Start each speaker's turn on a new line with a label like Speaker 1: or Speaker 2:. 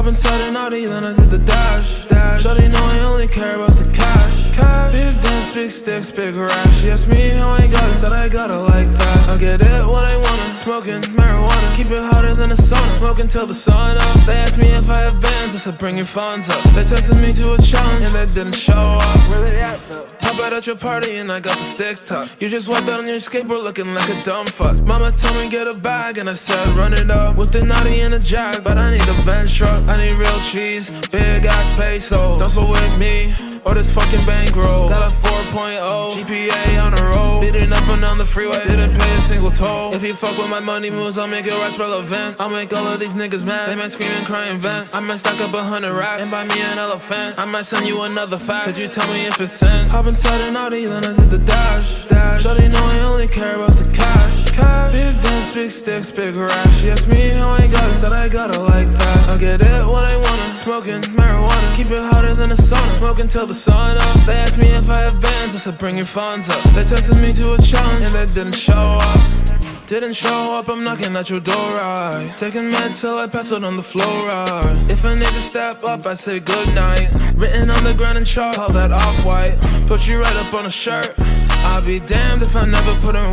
Speaker 1: Hop inside an Audi, then I hit the dash. dash. Shawty know I only care about the cash. cash. Big dance, big sticks, big rash. She asked me how I got it, said I got it like that. I get it when I want smoking marijuana. Keep it hotter than a sauna, smoking till the sun up. They asked me if I have bands, I said bring your funds up. They tested me to a challenge, and they didn't show up. Where they at though? Pop out at your party, and I got the stick tuck. You just walked out on your skateboard looking like a dumb fuck. Mama told me get a bag, and I said run it up. With the naughty and a jack, but I need a bench truck. I need real cheese, big ass peso. Don't fuck with me, or this fucking bankroll. Got a freeway, didn't pay a single toll. If you fuck with my money moves, I'll make it rest relevant. I'll make all of these niggas mad. They might scream and cry and vent. I might stack up a hundred racks and buy me an elephant. I might send you another fax. Could you tell me if it's sent? Hop inside an Audi, then I hit the dash. dash. Shawty know I only care about the cash. cash. Big dance, big sticks, big rash. She asked me how I got it, said I got it like that. I get it when I want it, smoking marijuana. Keep it hotter than a sauna, smoking till the sun up. They I have bands, bring your funds up. They tested me to a challenge, and they didn't show up. Didn't show up, I'm knocking at your door, right? Taking meds till I pass out on the floor, right? If a nigga step up, I say goodnight. Written on the ground in chalk, all that off-white. Put you right up on a shirt. I'll be damned if I never put in